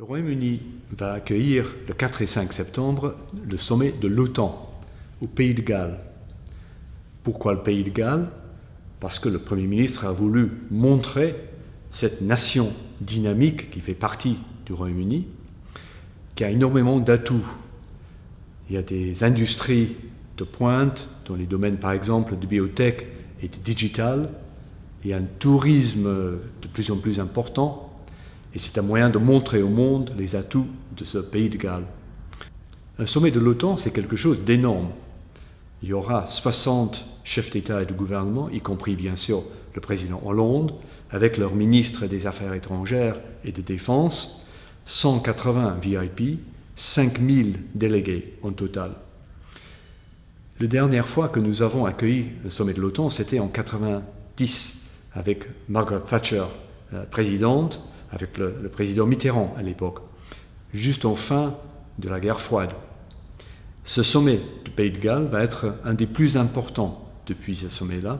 Le Royaume-Uni va accueillir le 4 et 5 septembre le sommet de l'OTAN au Pays de Galles. Pourquoi le Pays de Galles? Parce que le Premier ministre a voulu montrer cette nation dynamique qui fait partie du Royaume-Uni, qui a énormément d'atouts. Il y a des industries de pointe dans les domaines par exemple de biotech et de digital. Il y a un tourisme de plus en plus important et c'est un moyen de montrer au monde les atouts de ce pays de Galles. Un sommet de l'OTAN, c'est quelque chose d'énorme. Il y aura 60 chefs d'État et de gouvernement, y compris bien sûr le président Hollande, avec leurs ministres des Affaires étrangères et de défense, 180 VIP, 5000 délégués en total. La dernière fois que nous avons accueilli le sommet de l'OTAN, c'était en 90, avec Margaret Thatcher, présidente, avec le, président Mitterrand à l'époque, juste en fin de la guerre froide. Ce sommet du Pays de Galles va être un des plus importants depuis ce sommet-là,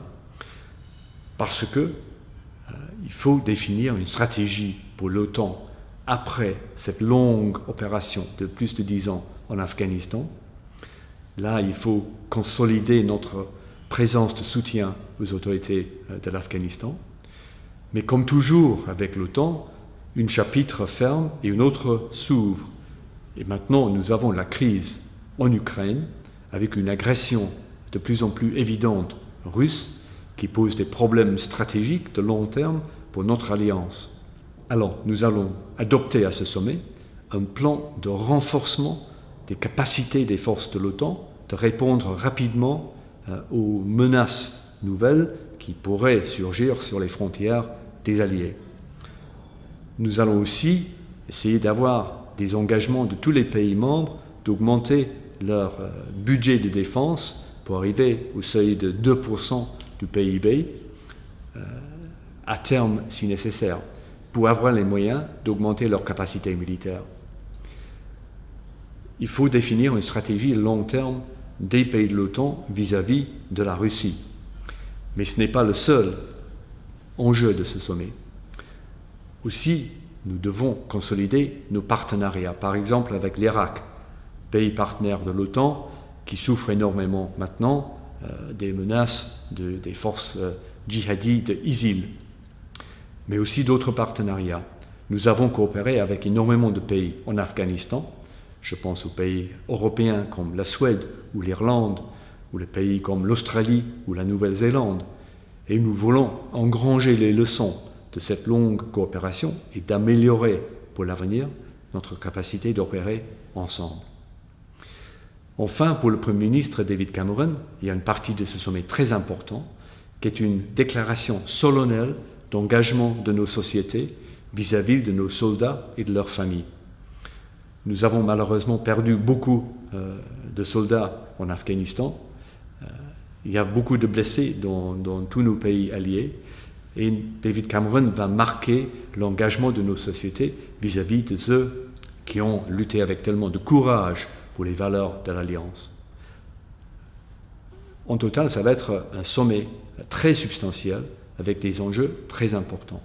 parce que euh, il faut définir une stratégie pour l'OTAN après cette longue opération de plus de dix ans en Afghanistan. Là, il faut consolider notre présence de soutien aux autorités euh, de l'Afghanistan. Mais comme toujours avec l'OTAN, une chapitre ferme et une autre s'ouvre. Et maintenant, nous avons la crise en Ukraine, avec une agression de plus en plus évidente russe, qui pose des problèmes stratégiques de long terme pour notre alliance. Alors, nous allons adopter à ce sommet un plan de renforcement des capacités des forces de l'OTAN de répondre rapidement euh, aux menaces nouvelles qui pourraient surgir sur les frontières des alliés. Nous allons aussi essayer d'avoir des engagements de tous les pays membres d'augmenter leur euh, budget de défense pour arriver au seuil de 2% du PIB euh, à terme si nécessaire, pour avoir les moyens d'augmenter leur capacité militaire. Il faut définir une stratégie long terme des pays de l'OTAN vis-à-vis de la Russie. Mais ce n'est pas le seul enjeu de ce sommet. Aussi, nous devons consolider nos partenariats, par exemple avec l'Irak, pays partenaire de l'OTAN, qui souffre énormément maintenant euh, des menaces des forces euh, djihadistes ISIL, mais aussi d'autres partenariats. Nous avons coopéré avec énormément de pays en Afghanistan, je pense aux pays européens comme la Suède ou l'Irlande, ou les pays comme l'Australie ou la Nouvelle-Zélande, et nous voulons engranger les leçons de cette longue coopération et d'améliorer pour l'avenir notre capacité d'opérer ensemble. Enfin, pour le Premier ministre David Cameron, il y a une partie de ce sommet très important qui est une déclaration solennelle d'engagement de nos sociétés vis-à-vis de nos soldats et de leurs familles. Nous avons malheureusement perdu beaucoup euh, de soldats en Afghanistan. Euh, il y a beaucoup de blessés dans tous nos pays alliés et David Cameron va marquer l'engagement de nos sociétés vis-à-vis de ceux qui ont lutté avec tellement de courage pour les valeurs de l'Alliance. En total, ça va être un sommet très substantiel avec des enjeux très importants.